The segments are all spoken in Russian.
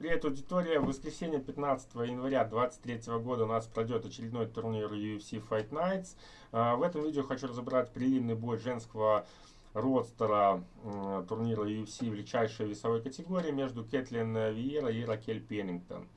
Привет, аудитория! В воскресенье 15 января 2023 года у нас пройдет очередной турнир UFC Fight Nights. А, в этом видео хочу разобрать прилимный бой женского родстера турнира UFC в легчайшей весовой категории между Кэтлин Виера и Ракель Пеннингтон.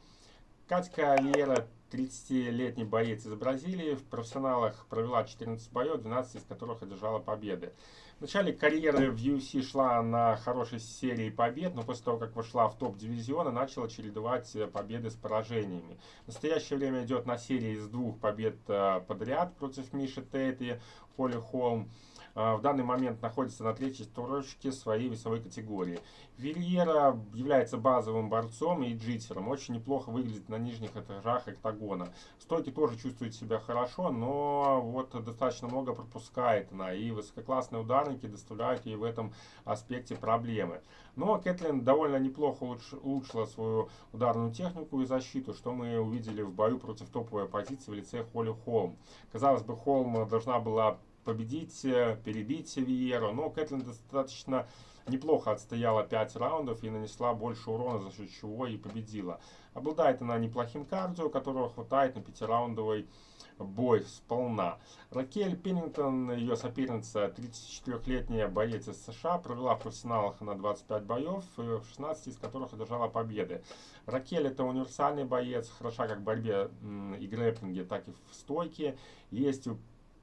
Катька Виера 30-летний боец из Бразилии, в профессионалах провела 14 боев, 12 из которых одержала победы. В начале карьеры в UFC шла на хорошей серии побед, но после того, как вошла в топ дивизиона, начала чередовать победы с поражениями. В настоящее время идет на серии из двух побед э, подряд против Миши Тейт и Холли Холм. А, в данный момент находится на третьей строчке своей весовой категории. Вильера является базовым борцом и джитером. Очень неплохо выглядит на нижних этажах октагона. Стойки тоже чувствует себя хорошо, но вот достаточно много пропускает она. И высококлассные ударники доставляют ей в этом аспекте проблемы. Но Кэтлин довольно неплохо улучшила свою ударную технику и защиту, что мы увидели в бою против топовой оппозиции в лице Холли Холм. Казалось бы, Холм должна была победить, э, перебить Виеру. Но Кэтлин достаточно неплохо отстояла 5 раундов и нанесла больше урона, за счет чего и победила. Обладает она неплохим кардио, которого хватает на пятираундовый бой сполна. Ракель Пеннингтон, ее соперница, 34-летняя боец из США, провела в профессионалах на 25 боев, 16 из которых одержала победы. Ракель это универсальный боец, хороша как в борьбе и грэпплинге, так и в стойке. Есть у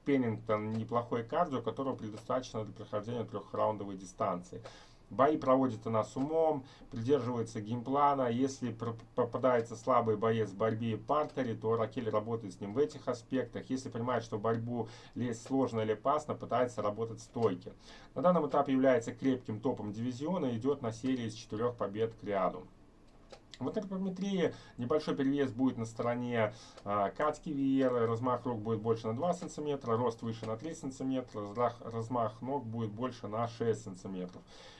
Пеннингтон неплохой кардио, которого предостаточно для прохождения трехраундовой дистанции. Бои проводит она с умом, придерживается геймплана. Если попадается слабый боец в борьбе и партере, то Ракель работает с ним в этих аспектах. Если понимает, что борьбу лезть сложно или опасно, пытается работать стойки. На данном этапе является крепким топом дивизиона и идет на серии из четырех побед к ряду. В антропометрии небольшой перевес будет на стороне а, Катки Виеры, размах рук будет больше на 2 см, рост выше на 3 см, размах, размах ног будет больше на 6 см.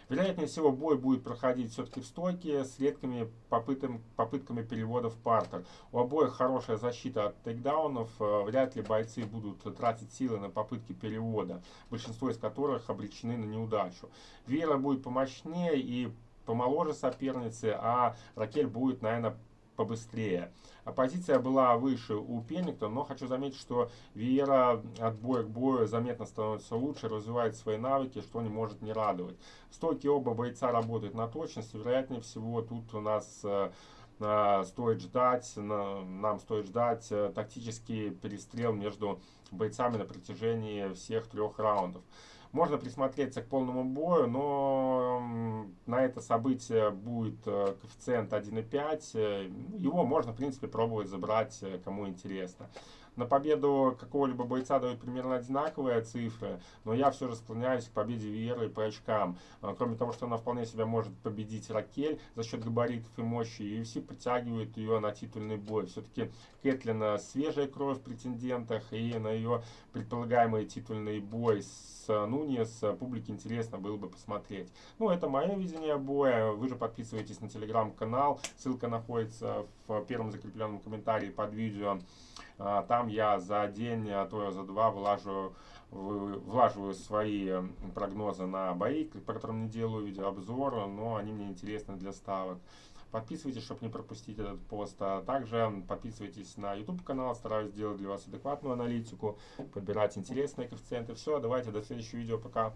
Вероятнее всего бой будет проходить все-таки в стойке с редкими попытом, попытками перевода в партер. У обоих хорошая защита от тейкдаунов, а, вряд ли бойцы будут тратить силы на попытки перевода, большинство из которых обречены на неудачу. Вера будет помощнее и помоложе соперницы, а Ракель будет, наверное, побыстрее. Оппозиция была выше у Пеннингтона, но хочу заметить, что Виера от боя к бою заметно становится лучше, развивает свои навыки, что не может не радовать. Стойки оба бойца работают на точность, вероятнее всего тут у нас э, э, стоит ждать, нам стоит ждать э, тактический перестрел между бойцами на протяжении всех трех раундов. Можно присмотреться к полному бою, но на это событие будет э, коэффициент 1,5. Э, его можно, в принципе, пробовать забрать, э, кому интересно. На победу какого-либо бойца дают примерно одинаковые цифры, но я все же склоняюсь к победе Виеры по очкам. Кроме того, что она вполне себя может победить Ракель за счет габаритов и мощи, UFC подтягивает ее на титульный бой. Все-таки Кэтлина свежая кровь в претендентах, и на ее предполагаемый титульный бой с Нуньес публике интересно было бы посмотреть. Ну, это мое видение боя. Вы же подписывайтесь на телеграм-канал. Ссылка находится в первом закрепленном комментарии под видео. А, там я за день, а то за два влажу, влаживаю свои прогнозы на бои, по которым не делаю видеообзор, но они мне интересны для ставок. Подписывайтесь, чтобы не пропустить этот пост. А также подписывайтесь на YouTube канал, стараюсь сделать для вас адекватную аналитику, подбирать интересные коэффициенты. Все, давайте до следующего видео, пока.